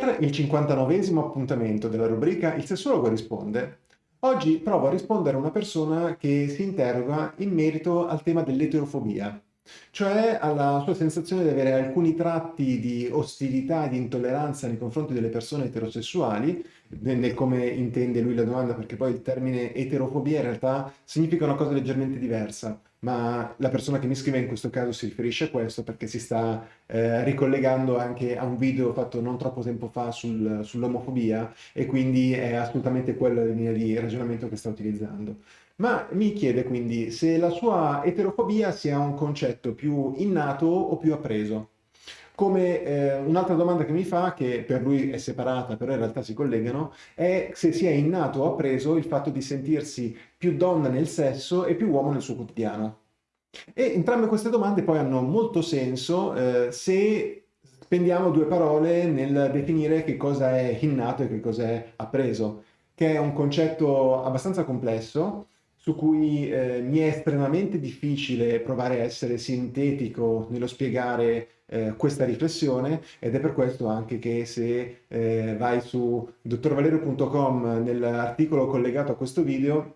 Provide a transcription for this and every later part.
Per il 59 appuntamento della rubrica Il sessuologo risponde, oggi provo a rispondere a una persona che si interroga in merito al tema dell'eterofobia, cioè alla sua sensazione di avere alcuni tratti di ostilità e di intolleranza nei confronti delle persone eterosessuali, nel come intende lui la domanda, perché poi il termine eterofobia in realtà significa una cosa leggermente diversa ma la persona che mi scrive in questo caso si riferisce a questo perché si sta eh, ricollegando anche a un video fatto non troppo tempo fa sul, sull'omofobia e quindi è assolutamente quella la linea di ragionamento che sta utilizzando. Ma mi chiede quindi se la sua eterofobia sia un concetto più innato o più appreso. Come eh, un'altra domanda che mi fa, che per lui è separata, però in realtà si collegano, è se sia innato o appreso il fatto di sentirsi più donna nel sesso e più uomo nel suo quotidiano. E entrambe queste domande poi hanno molto senso eh, se spendiamo due parole nel definire che cosa è innato e che cosa è appreso, che è un concetto abbastanza complesso, su cui eh, mi è estremamente difficile provare a essere sintetico nello spiegare eh, questa riflessione ed è per questo anche che se eh, vai su dottorvalerio.com nell'articolo collegato a questo video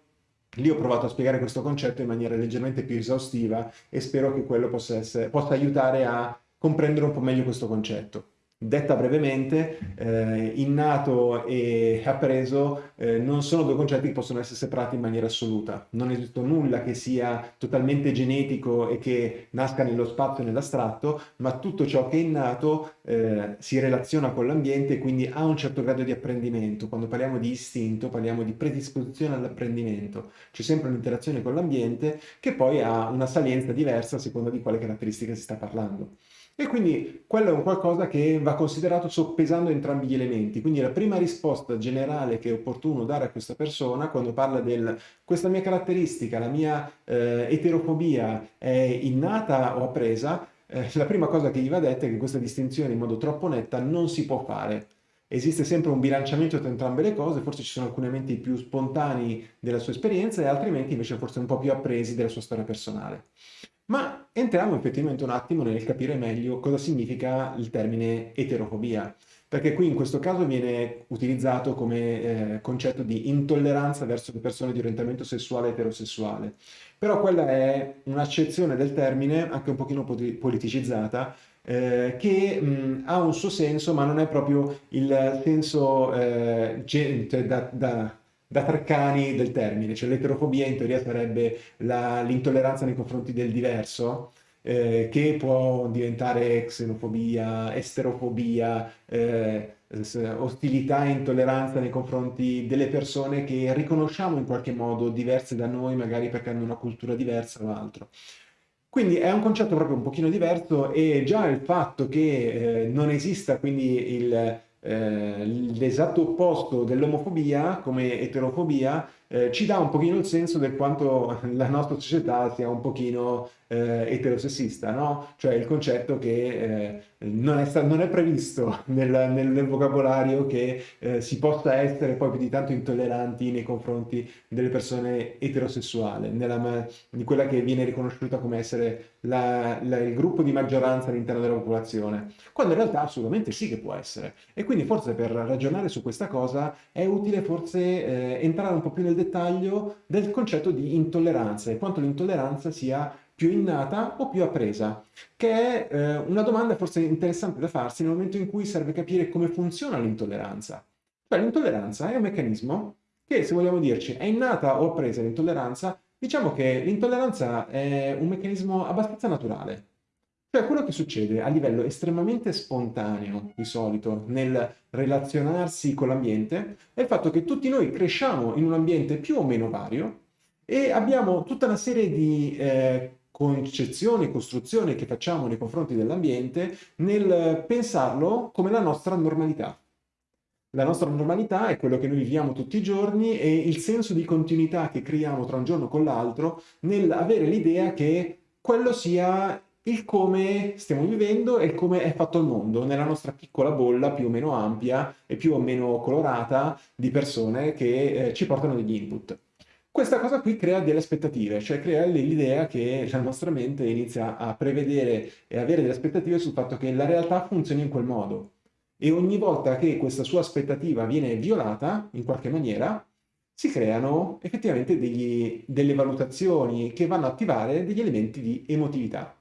Lì ho provato a spiegare questo concetto in maniera leggermente più esaustiva e spero che quello possa, essere, possa aiutare a comprendere un po' meglio questo concetto. Detta brevemente, eh, innato e appreso eh, non sono due concetti che possono essere separati in maniera assoluta. Non esiste nulla che sia totalmente genetico e che nasca nello spazio e nell'astratto, ma tutto ciò che è innato eh, si relaziona con l'ambiente e quindi ha un certo grado di apprendimento. Quando parliamo di istinto parliamo di predisposizione all'apprendimento. C'è sempre un'interazione con l'ambiente che poi ha una salienza diversa a seconda di quale caratteristica si sta parlando. E quindi quello è un qualcosa che va considerato soppesando entrambi gli elementi. Quindi la prima risposta generale che è opportuno dare a questa persona quando parla del questa mia caratteristica, la mia eh, eterofobia è innata o appresa, eh, la prima cosa che gli va detta è che questa distinzione in modo troppo netta non si può fare. Esiste sempre un bilanciamento tra entrambe le cose, forse ci sono alcuni elementi più spontanei della sua esperienza e altrimenti invece forse un po' più appresi della sua storia personale. Ma entriamo effettivamente un attimo nel capire meglio cosa significa il termine eterofobia, perché qui in questo caso viene utilizzato come eh, concetto di intolleranza verso le persone di orientamento sessuale eterosessuale. Però quella è un'accezione del termine, anche un pochino politicizzata, eh, che mh, ha un suo senso, ma non è proprio il senso eh, cioè da, da da Treccani del termine, cioè l'eterofobia in teoria sarebbe l'intolleranza nei confronti del diverso, eh, che può diventare xenofobia, esterofobia, eh, ostilità e intolleranza nei confronti delle persone che riconosciamo in qualche modo diverse da noi, magari perché hanno una cultura diversa o altro. Quindi è un concetto proprio un pochino diverso e già il fatto che eh, non esista quindi il eh, l'esatto opposto dell'omofobia come eterofobia eh, ci dà un pochino il senso del quanto la nostra società sia un pochino eh, eterosessista, no? Cioè il concetto che eh, non, è non, è previsto nel, nel, nel vocabolario che eh, si possa essere poi più di tanto intolleranti nei confronti delle persone eterosessuali, nella, di quella che viene riconosciuta come essere la, la, il gruppo di maggioranza all'interno della popolazione, quando in realtà assolutamente sì che può essere. E quindi forse per ragionare su questa cosa è utile forse eh, entrare un po' più nel dettaglio del concetto di intolleranza e quanto l'intolleranza sia più innata o più appresa, che è eh, una domanda forse interessante da farsi nel momento in cui serve capire come funziona l'intolleranza. Cioè l'intolleranza è un meccanismo che, se vogliamo dirci, è innata o appresa l'intolleranza, diciamo che l'intolleranza è un meccanismo abbastanza naturale. Cioè quello che succede a livello estremamente spontaneo, di solito, nel relazionarsi con l'ambiente, è il fatto che tutti noi cresciamo in un ambiente più o meno vario e abbiamo tutta una serie di eh, concezioni, costruzioni che facciamo nei confronti dell'ambiente nel pensarlo come la nostra normalità. La nostra normalità è quello che noi viviamo tutti i giorni e il senso di continuità che creiamo tra un giorno con l'altro nell'avere l'idea che quello sia il come stiamo vivendo e il come è fatto il mondo nella nostra piccola bolla più o meno ampia e più o meno colorata di persone che eh, ci portano degli input. Questa cosa qui crea delle aspettative, cioè crea l'idea che la nostra mente inizia a prevedere e avere delle aspettative sul fatto che la realtà funzioni in quel modo. E ogni volta che questa sua aspettativa viene violata, in qualche maniera, si creano effettivamente degli, delle valutazioni che vanno a attivare degli elementi di emotività.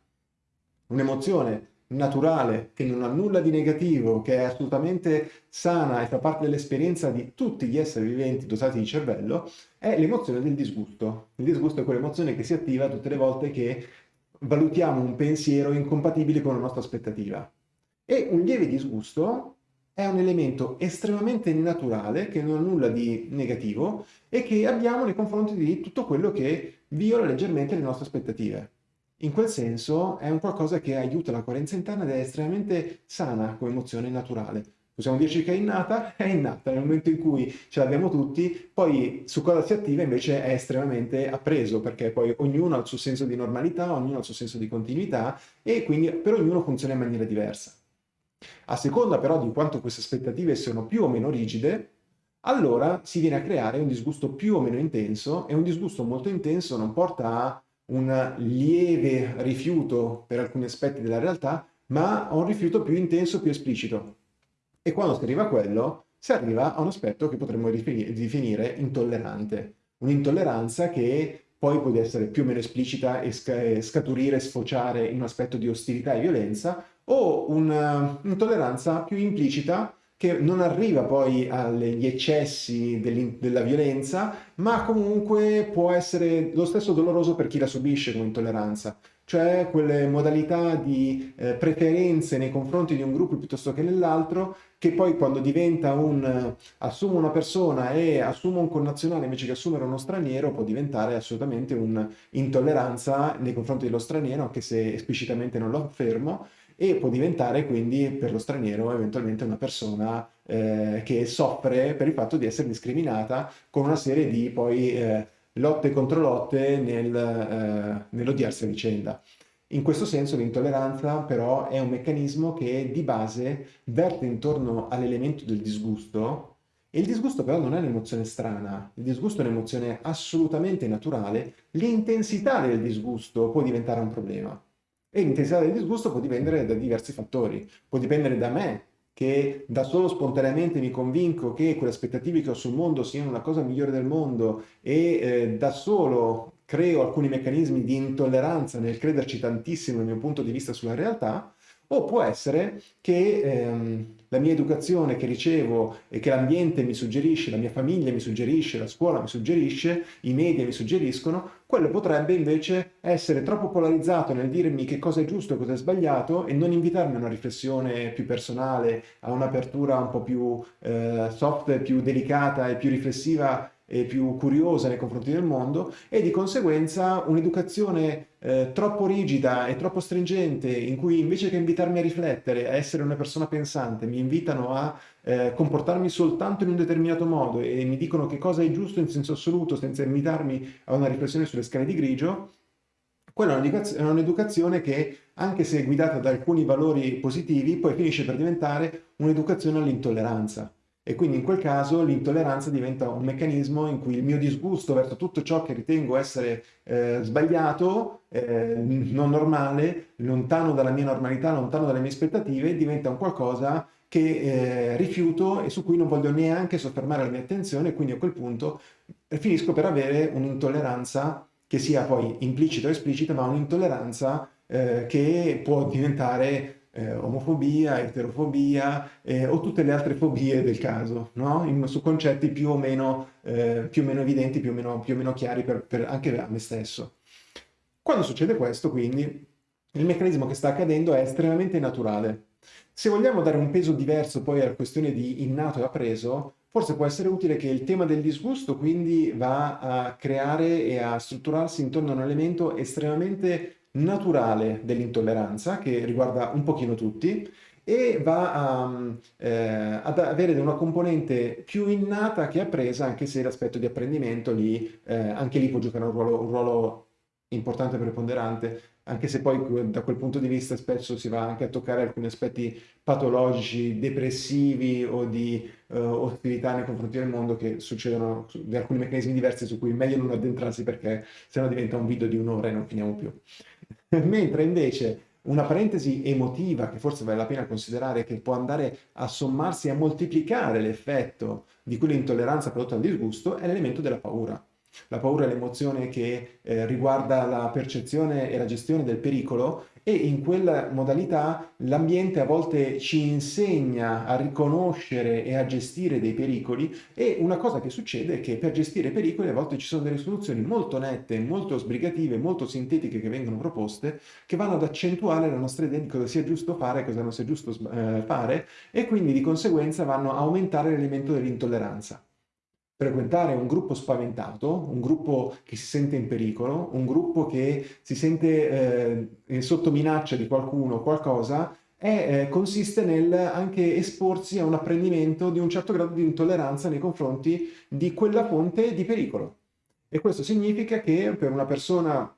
Un'emozione naturale, che non ha nulla di negativo, che è assolutamente sana e fa parte dell'esperienza di tutti gli esseri viventi dotati di cervello, è l'emozione del disgusto. Il disgusto è quell'emozione che si attiva tutte le volte che valutiamo un pensiero incompatibile con la nostra aspettativa. E un lieve disgusto è un elemento estremamente naturale, che non ha nulla di negativo, e che abbiamo nei confronti di tutto quello che viola leggermente le nostre aspettative. In quel senso è un qualcosa che aiuta la coerenza interna ed è estremamente sana come emozione naturale. Possiamo dirci che è innata? È innata, nel momento in cui ce l'abbiamo tutti, poi su cosa si attiva invece è estremamente appreso, perché poi ognuno ha il suo senso di normalità, ognuno ha il suo senso di continuità e quindi per ognuno funziona in maniera diversa. A seconda però di quanto queste aspettative siano più o meno rigide, allora si viene a creare un disgusto più o meno intenso e un disgusto molto intenso non porta a un lieve rifiuto per alcuni aspetti della realtà, ma a un rifiuto più intenso, più esplicito. E quando si arriva a quello, si arriva a un aspetto che potremmo definire intollerante. Un'intolleranza che poi può essere più o meno esplicita e scaturire, sfociare in un aspetto di ostilità e violenza, o un'intolleranza più implicita che non arriva poi agli eccessi della violenza, ma comunque può essere lo stesso doloroso per chi la subisce come intolleranza, cioè quelle modalità di eh, preferenze nei confronti di un gruppo piuttosto che nell'altro, che poi quando diventa un assumo una persona e assumo un connazionale invece che assumere uno straniero, può diventare assolutamente un'intolleranza nei confronti dello straniero, anche se esplicitamente non lo affermo, e può diventare quindi per lo straniero eventualmente una persona eh, che soffre per il fatto di essere discriminata con una serie di poi eh, lotte contro lotte nel, eh, nell'odiarsi a vicenda. In questo senso l'intolleranza però è un meccanismo che di base verte intorno all'elemento del disgusto e il disgusto però non è un'emozione strana, il disgusto è un'emozione assolutamente naturale, l'intensità del disgusto può diventare un problema. E l'intensità del disgusto può dipendere da diversi fattori. Può dipendere da me, che da solo spontaneamente mi convinco che quelle aspettative che ho sul mondo siano la cosa migliore del mondo e eh, da solo creo alcuni meccanismi di intolleranza nel crederci tantissimo nel mio punto di vista sulla realtà, o può essere che ehm, la mia educazione che ricevo e che l'ambiente mi suggerisce, la mia famiglia mi suggerisce, la scuola mi suggerisce, i media mi suggeriscono, quello potrebbe invece essere troppo polarizzato nel dirmi che cosa è giusto e cosa è sbagliato e non invitarmi a una riflessione più personale, a un'apertura un po' più eh, soft, più delicata e più riflessiva e più curiosa nei confronti del mondo e di conseguenza un'educazione eh, troppo rigida e troppo stringente in cui invece che invitarmi a riflettere, a essere una persona pensante, mi invitano a eh, comportarmi soltanto in un determinato modo e mi dicono che cosa è giusto in senso assoluto senza invitarmi a una riflessione sulle scale di grigio, quella è un'educazione che, anche se guidata da alcuni valori positivi, poi finisce per diventare un'educazione all'intolleranza. E quindi in quel caso l'intolleranza diventa un meccanismo in cui il mio disgusto verso tutto ciò che ritengo essere eh, sbagliato, eh, non normale, lontano dalla mia normalità, lontano dalle mie aspettative, diventa un qualcosa che eh, rifiuto e su cui non voglio neanche soffermare la mia attenzione, quindi a quel punto finisco per avere un'intolleranza che sia poi implicita o esplicita, ma un'intolleranza eh, che può diventare eh, omofobia, eterofobia eh, o tutte le altre fobie del caso, no? In, su concetti più o meno, eh, più o meno evidenti, più o meno, più o meno chiari per, per anche a me stesso. Quando succede questo, quindi, il meccanismo che sta accadendo è estremamente naturale. Se vogliamo dare un peso diverso poi alla questione di innato e appreso, forse può essere utile che il tema del disgusto quindi va a creare e a strutturarsi intorno a un elemento estremamente naturale dell'intolleranza, che riguarda un pochino tutti, e va a, eh, ad avere una componente più innata che appresa, anche se l'aspetto di apprendimento lì, eh, anche lì può giocare un ruolo, un ruolo importante e preponderante, anche se poi da quel punto di vista spesso si va anche a toccare alcuni aspetti patologici, depressivi o di uh, ostilità nei confronti del mondo che succedono di alcuni meccanismi diversi su cui è meglio non addentrarsi perché sennò diventa un video di un'ora e non finiamo più. Mentre invece una parentesi emotiva che forse vale la pena considerare che può andare a sommarsi e a moltiplicare l'effetto di quell'intolleranza prodotta dal disgusto è l'elemento della paura. La paura è l'emozione che eh, riguarda la percezione e la gestione del pericolo e in quella modalità l'ambiente a volte ci insegna a riconoscere e a gestire dei pericoli e una cosa che succede è che per gestire pericoli a volte ci sono delle soluzioni molto nette, molto sbrigative, molto sintetiche che vengono proposte che vanno ad accentuare la nostra idea di cosa sia giusto fare e cosa non sia giusto eh, fare e quindi di conseguenza vanno a aumentare l'elemento dell'intolleranza frequentare un gruppo spaventato, un gruppo che si sente in pericolo, un gruppo che si sente eh, sotto minaccia di qualcuno o qualcosa, è, eh, consiste nel anche esporsi a un apprendimento di un certo grado di intolleranza nei confronti di quella fonte di pericolo. E questo significa che per una persona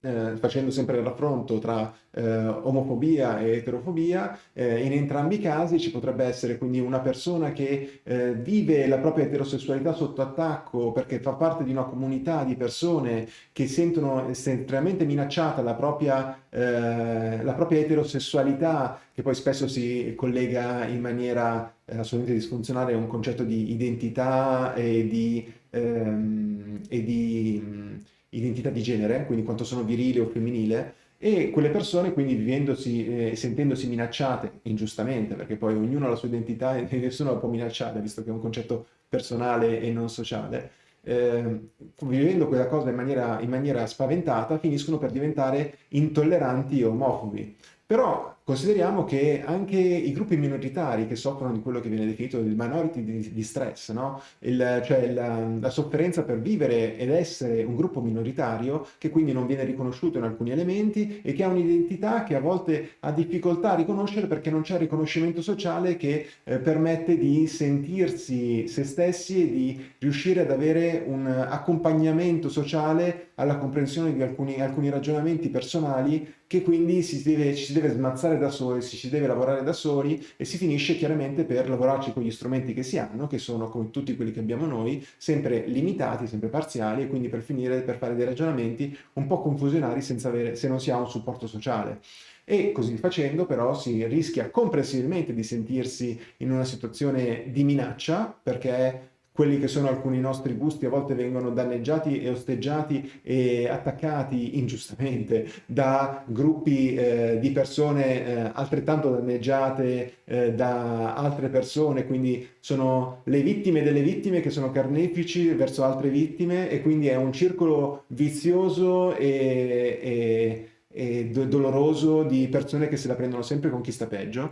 eh, facendo sempre il raffronto tra eh, omofobia e eterofobia, eh, in entrambi i casi ci potrebbe essere quindi una persona che eh, vive la propria eterosessualità sotto attacco perché fa parte di una comunità di persone che sentono estremamente minacciata la propria, eh, la propria eterosessualità, che poi spesso si collega in maniera eh, assolutamente disfunzionale a un concetto di identità e di, ehm, e di identità di genere, quindi quanto sono virile o femminile, e quelle persone quindi vivendosi eh, sentendosi minacciate ingiustamente, perché poi ognuno ha la sua identità e nessuno la può minacciare, visto che è un concetto personale e non sociale, eh, vivendo quella cosa in maniera, in maniera spaventata, finiscono per diventare intolleranti e omofobi. Però consideriamo che anche i gruppi minoritari che soffrono di quello che viene definito il minority di, di stress, no? il, cioè la, la, sofferenza per vivere ed essere un gruppo minoritario che quindi non viene riconosciuto in alcuni elementi e che ha un'identità che a volte ha difficoltà a riconoscere perché non c'è riconoscimento sociale che eh, permette di sentirsi se stessi e di riuscire ad avere un accompagnamento sociale alla comprensione di alcuni, alcuni ragionamenti personali che quindi si deve, ci si deve smazzare da soli, si ci deve lavorare da soli e si finisce chiaramente per lavorarci con gli strumenti che si hanno, che sono come tutti quelli che abbiamo noi, sempre limitati, sempre parziali e quindi per finire per fare dei ragionamenti un po' confusionari avere, se non si ha un supporto sociale. E così facendo però si rischia comprensibilmente di sentirsi in una situazione di minaccia perché quelli che sono alcuni nostri gusti a volte vengono danneggiati e osteggiati e attaccati ingiustamente da gruppi eh, di persone eh, altrettanto danneggiate eh, da altre persone, quindi sono le vittime delle vittime che sono carnefici verso altre vittime e quindi è un circolo vizioso e, e, e doloroso di persone che se la prendono sempre con chi sta peggio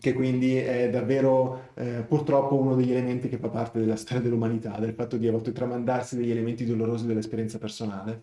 che quindi è davvero eh, purtroppo uno degli elementi che fa parte della storia dell'umanità, del fatto di a volte tramandarsi degli elementi dolorosi dell'esperienza personale.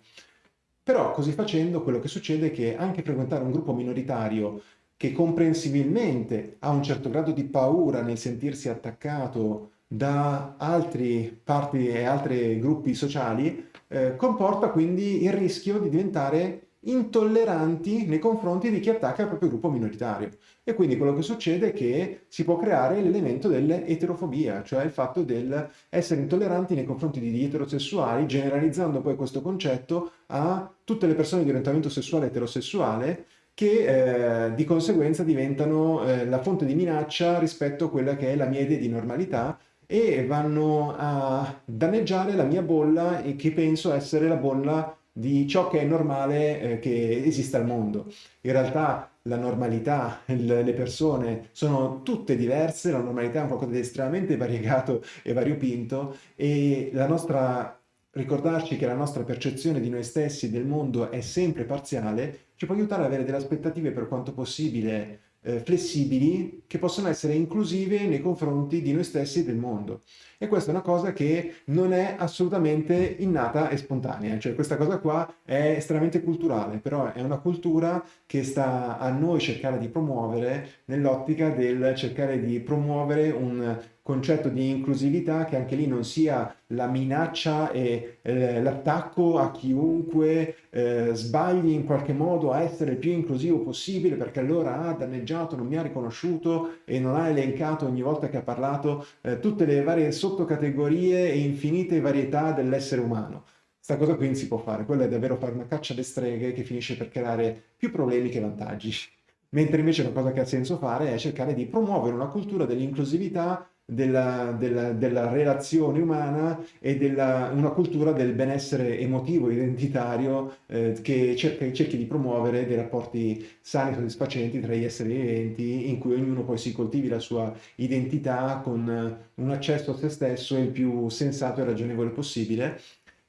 Però così facendo quello che succede è che anche frequentare un gruppo minoritario che comprensibilmente ha un certo grado di paura nel sentirsi attaccato da altri parti e altri gruppi sociali, eh, comporta quindi il rischio di diventare intolleranti nei confronti di chi attacca il proprio gruppo minoritario. E quindi quello che succede è che si può creare l'elemento dell'eterofobia, cioè il fatto di essere intolleranti nei confronti di eterosessuali, generalizzando poi questo concetto a tutte le persone di orientamento sessuale eterosessuale, che eh, di conseguenza diventano eh, la fonte di minaccia rispetto a quella che è la mia idea di normalità e vanno a danneggiare la mia bolla e che penso essere la bolla di ciò che è normale eh, che esista al mondo. In realtà la normalità, le persone sono tutte diverse, la normalità è un qualcosa di estremamente variegato e variopinto e la nostra, ricordarci che la nostra percezione di noi stessi e del mondo è sempre parziale, ci può aiutare ad avere delle aspettative per quanto possibile eh, flessibili che possono essere inclusive nei confronti di noi stessi e del mondo. E questa è una cosa che non è assolutamente innata e spontanea, cioè questa cosa qua è estremamente culturale, però è una cultura che sta a noi cercare di promuovere nell'ottica del cercare di promuovere un concetto di inclusività che anche lì non sia la minaccia e eh, l'attacco a chiunque eh, sbagli in qualche modo a essere il più inclusivo possibile perché allora ha danneggiato, non mi ha riconosciuto e non ha elencato ogni volta che ha parlato eh, tutte le varie sottocategorie e infinite varietà dell'essere umano sta cosa qui non si può fare, quello è davvero fare una caccia alle streghe che finisce per creare più problemi che vantaggi. Mentre invece una cosa che ha senso fare è cercare di promuovere una cultura dell'inclusività della, della, della, relazione umana e della, una cultura del benessere emotivo, identitario, eh, che cerca, cerchi di promuovere dei rapporti sani e soddisfacenti tra gli esseri viventi, in cui ognuno poi si coltivi la sua identità con un accesso a se stesso il più sensato e ragionevole possibile,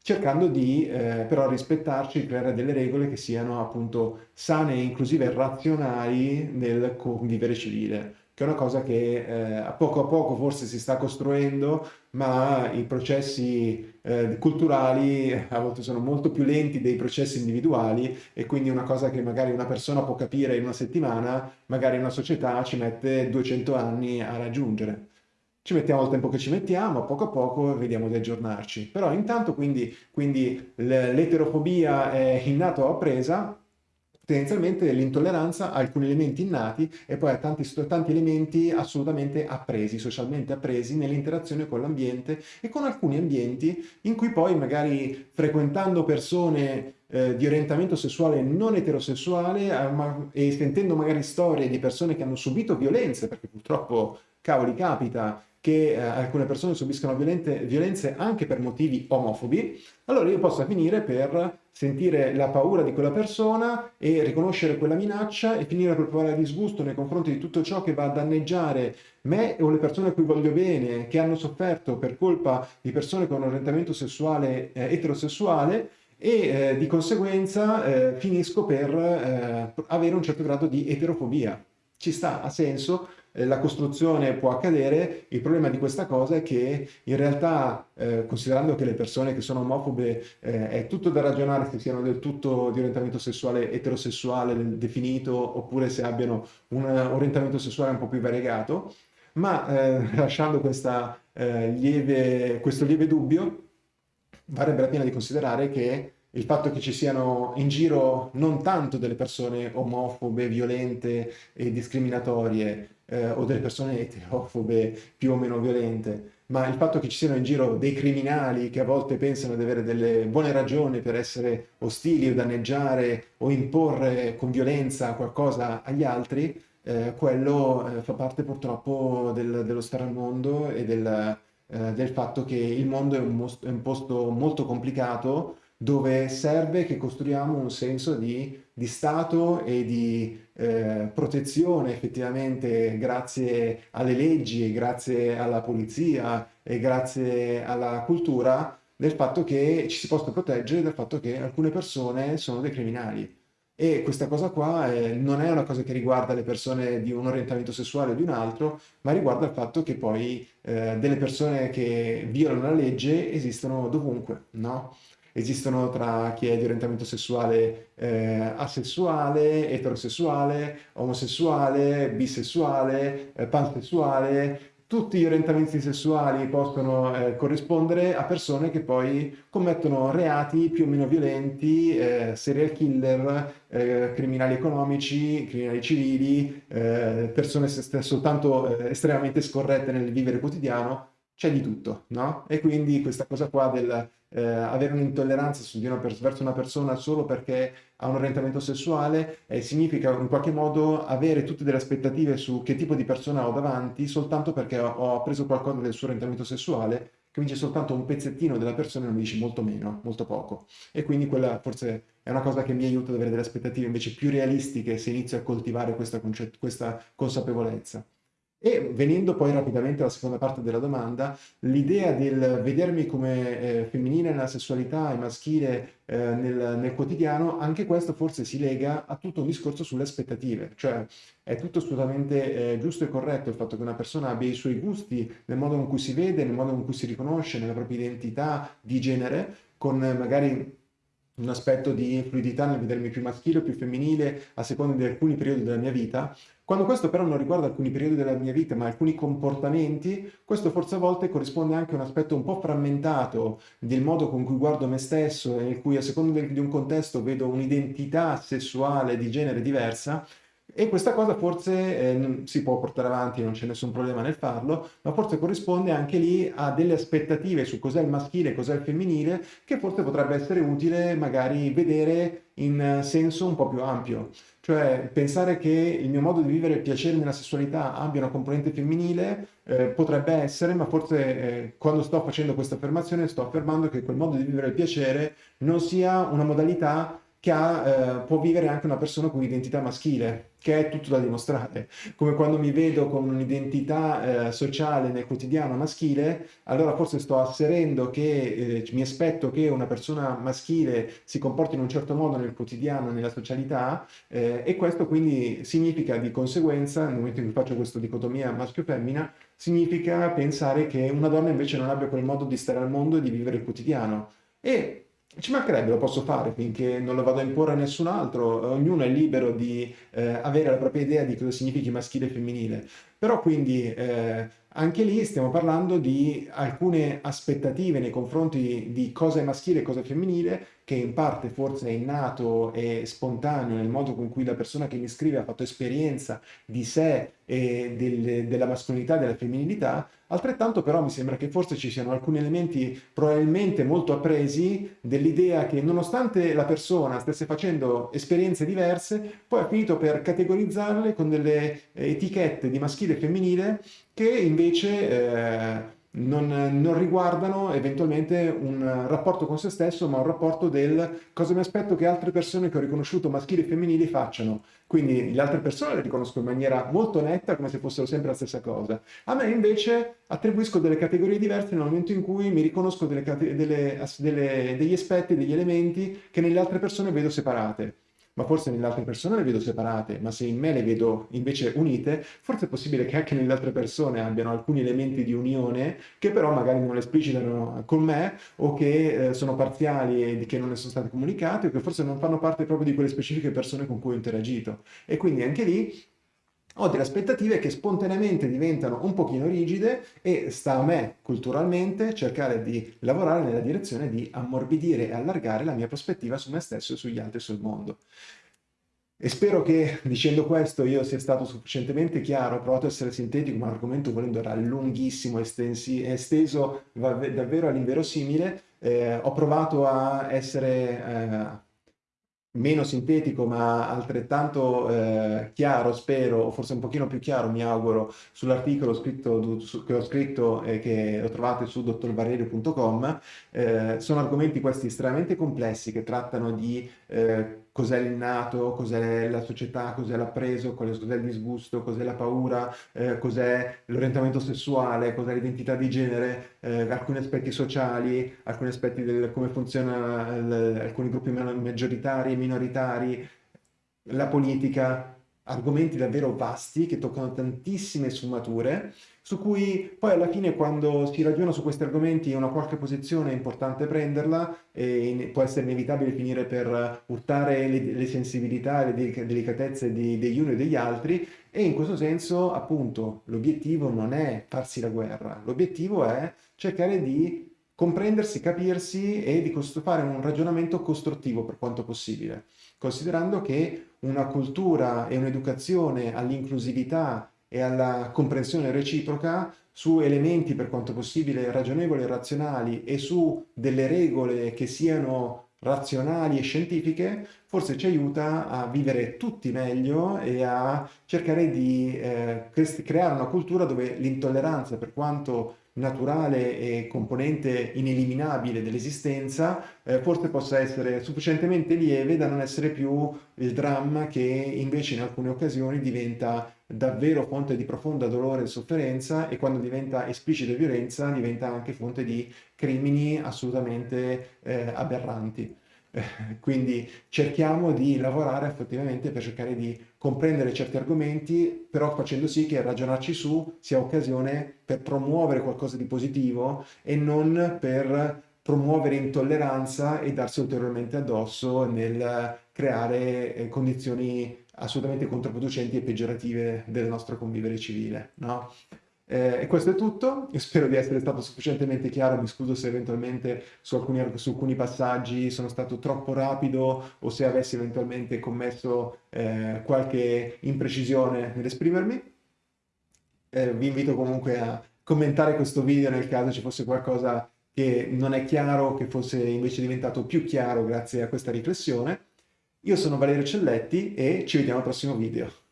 cercando di eh, però rispettarci, creare delle regole che siano appunto sane, inclusive e razionali nel convivere civile che è una cosa che eh, a poco a poco forse si sta costruendo, ma i processi eh, culturali a volte sono molto più lenti dei processi individuali e quindi una cosa che magari una persona può capire in una settimana, magari una società ci mette 200 anni a raggiungere. Ci mettiamo il tempo che ci mettiamo, a poco a poco vediamo di aggiornarci. Però intanto quindi, quindi l'eterofobia è innata o appresa, tendenzialmente l'intolleranza ha alcuni elementi innati e poi ha tanti, tanti elementi assolutamente appresi, socialmente appresi nell'interazione con l'ambiente e con alcuni ambienti in cui poi magari frequentando persone eh, di orientamento sessuale non eterosessuale eh, ma, e sentendo magari storie di persone che hanno subito violenze, perché purtroppo cavoli capita che eh, alcune persone subiscono violente, violenze anche per motivi omofobi, allora io posso finire per sentire la paura di quella persona e riconoscere quella minaccia e finire per provare disgusto nei confronti di tutto ciò che va a danneggiare me o le persone a cui voglio bene, che hanno sofferto per colpa di persone con orientamento sessuale eh, eterosessuale e eh, di conseguenza eh, finisco per eh, avere un certo grado di eterofobia. Ci sta, ha senso, la costruzione può accadere, il problema di questa cosa è che in realtà, eh, considerando che le persone che sono omofobe eh, è tutto da ragionare se siano del tutto di orientamento sessuale eterosessuale definito oppure se abbiano un orientamento sessuale un po' più variegato, ma eh, lasciando questa, eh, lieve, questo lieve dubbio, varrebbe la pena di considerare che il fatto che ci siano in giro non tanto delle persone omofobe, violente e discriminatorie, eh, o delle persone eterofobe più o meno violente, ma il fatto che ci siano in giro dei criminali che a volte pensano di avere delle buone ragioni per essere ostili o danneggiare o imporre con violenza qualcosa agli altri, eh, quello eh, fa parte purtroppo del, dello stare al mondo e del, eh, del fatto che il mondo è un, è un posto molto complicato dove serve che costruiamo un senso di, di Stato e di eh, protezione effettivamente grazie alle leggi, grazie alla polizia e grazie alla cultura del fatto che ci si possa proteggere dal fatto che alcune persone sono dei criminali. E questa cosa qua eh, non è una cosa che riguarda le persone di un orientamento sessuale o di un altro, ma riguarda il fatto che poi eh, delle persone che violano la legge esistono dovunque, no? Esistono tra chi è di orientamento sessuale eh, asessuale, eterosessuale, omosessuale, bisessuale, eh, pansessuale, tutti gli orientamenti sessuali possono eh, corrispondere a persone che poi commettono reati più o meno violenti, eh, serial killer, eh, criminali economici, criminali civili, eh, persone soltanto eh, estremamente scorrette nel vivere quotidiano, c'è di tutto, no? E quindi questa cosa qua del eh, avere un'intolleranza verso una persona solo perché ha un orientamento sessuale eh, significa in qualche modo avere tutte delle aspettative su che tipo di persona ho davanti soltanto perché ho, ho preso qualcosa del suo orientamento sessuale che mi dice soltanto un pezzettino della persona e non mi dice molto meno, molto poco. E quindi quella forse è una cosa che mi aiuta ad avere delle aspettative invece più realistiche se inizio a coltivare questa, questa consapevolezza. E venendo poi rapidamente alla seconda parte della domanda, l'idea del vedermi come eh, femminile nella sessualità e maschile eh, nel, nel, quotidiano, anche questo forse si lega a tutto un discorso sulle aspettative, cioè è tutto assolutamente eh, giusto e corretto il fatto che una persona abbia i suoi gusti nel modo in cui si vede, nel modo in cui si riconosce, nella propria identità di genere, con magari un aspetto di fluidità nel vedermi più maschile o più femminile a seconda di alcuni periodi della mia vita. Quando questo però non riguarda alcuni periodi della mia vita, ma alcuni comportamenti, questo forse a volte corrisponde anche a un aspetto un po' frammentato del modo con cui guardo me stesso e in cui a seconda di un contesto vedo un'identità sessuale di genere diversa, E questa cosa forse eh, si può portare avanti, non c'è nessun problema nel farlo, ma forse corrisponde anche lì a delle aspettative su cos'è il maschile, cos'è il femminile, che forse potrebbe essere utile magari vedere in senso un po' più ampio. Cioè pensare che il mio modo di vivere il piacere nella sessualità abbia una componente femminile eh, potrebbe essere, ma forse eh, quando sto facendo questa affermazione sto affermando che quel modo di vivere il piacere non sia una modalità che ha, eh, può vivere anche una persona con un'identità maschile, che è tutto da dimostrare. Come quando mi vedo con un'identità eh, sociale nel quotidiano maschile, allora forse sto asserendo che eh, mi aspetto che una persona maschile si comporti in un certo modo nel quotidiano, nella socialità, eh, e questo quindi significa di conseguenza, nel momento in cui faccio questa dicotomia maschio-femmina, significa pensare che una donna invece non abbia quel modo di stare al mondo e di vivere il quotidiano. E ci mancherebbe, lo posso fare finché non lo vado a imporre a nessun altro, ognuno è libero di eh, avere la propria idea di cosa significhi maschile e femminile. Però quindi eh, anche lì stiamo parlando di alcune aspettative nei confronti di cosa è maschile e cosa è femminile, che in parte forse è innato e spontaneo nel modo con cui la persona che mi scrive ha fatto esperienza di sé e del, della mascolinità e della femminilità, altrettanto però mi sembra che forse ci siano alcuni elementi probabilmente molto appresi dell'idea che nonostante la persona stesse facendo esperienze diverse, poi ha finito per categorizzarle con delle etichette di maschile e femminile che invece eh, non, non, riguardano eventualmente un rapporto con se stesso, ma un rapporto del cosa mi aspetto che altre persone che ho riconosciuto maschili e femminili facciano. Quindi le altre persone le riconosco in maniera molto netta, come se fossero sempre la stessa cosa. A me invece attribuisco delle categorie diverse nel momento in cui mi riconosco delle, delle, delle, degli aspetti, degli elementi che nelle altre persone vedo separate ma forse nelle altre persone le vedo separate, ma se in me le vedo invece unite, forse è possibile che anche nelle altre persone abbiano alcuni elementi di unione che però magari non esplicitano con me o che eh, sono parziali e che non ne sono state comunicate o che forse non fanno parte proprio di quelle specifiche persone con cui ho interagito. E quindi anche lì ho delle aspettative che spontaneamente diventano un pochino rigide e sta a me culturalmente cercare di lavorare nella direzione di ammorbidire e allargare la mia prospettiva su me stesso e sugli altri sul mondo. E spero che dicendo questo io sia stato sufficientemente chiaro, ho provato a essere sintetico, ma l'argomento volendo era lunghissimo, estensi, esteso davvero all'inverosimile. Eh, ho provato a essere eh, meno sintetico ma altrettanto eh, chiaro, spero, o forse un pochino più chiaro, mi auguro, sull'articolo che ho scritto e che lo trovate su dottorvarelli.com. Eh, sono argomenti questi estremamente complessi che trattano di eh, cos'è il nato, cos'è la società, cos'è l'appreso, cos'è il disgusto, cos'è la paura, eh, cos'è l'orientamento sessuale, cos'è l'identità di genere, eh, alcuni aspetti sociali, alcuni aspetti del come funzionano alcuni gruppi maggioritari e minoritari, la politica, argomenti davvero vasti che toccano tantissime sfumature su cui poi alla fine quando si ragiona su questi argomenti una qualche posizione è importante prenderla e può essere inevitabile finire per urtare le, le sensibilità e le delicatezze di, degli uni e degli altri e in questo senso appunto l'obiettivo non è farsi la guerra, l'obiettivo è cercare di comprendersi, capirsi e di fare un ragionamento costruttivo per quanto possibile, considerando che una cultura e un'educazione all'inclusività e alla comprensione reciproca su elementi per quanto possibile ragionevoli e razionali e su delle regole che siano razionali e scientifiche, forse ci aiuta a vivere tutti meglio e a cercare di eh, creare una cultura dove l'intolleranza, per quanto naturale e componente ineliminabile dell'esistenza, eh, forse possa essere sufficientemente lieve da non essere più il dramma che invece in alcune occasioni diventa davvero fonte di profonda dolore e sofferenza e quando diventa esplicita violenza diventa anche fonte di crimini assolutamente eh, aberranti. quindi cerchiamo di lavorare effettivamente per cercare di comprendere certi argomenti, però facendo sì che ragionarci su sia occasione per promuovere qualcosa di positivo e non per promuovere intolleranza e darsi ulteriormente addosso nel creare eh, condizioni assolutamente controproducenti e peggiorative del nostro convivere civile. No? Eh, e questo è tutto, spero di essere stato sufficientemente chiaro, mi scuso se eventualmente su alcuni, su alcuni passaggi sono stato troppo rapido o se avessi eventualmente commesso eh, qualche imprecisione nell'esprimermi. Eh, vi invito comunque a commentare questo video nel caso ci fosse qualcosa che non è chiaro, che fosse invece diventato più chiaro grazie a questa riflessione. Io sono Valerio Celletti e ci vediamo al prossimo video.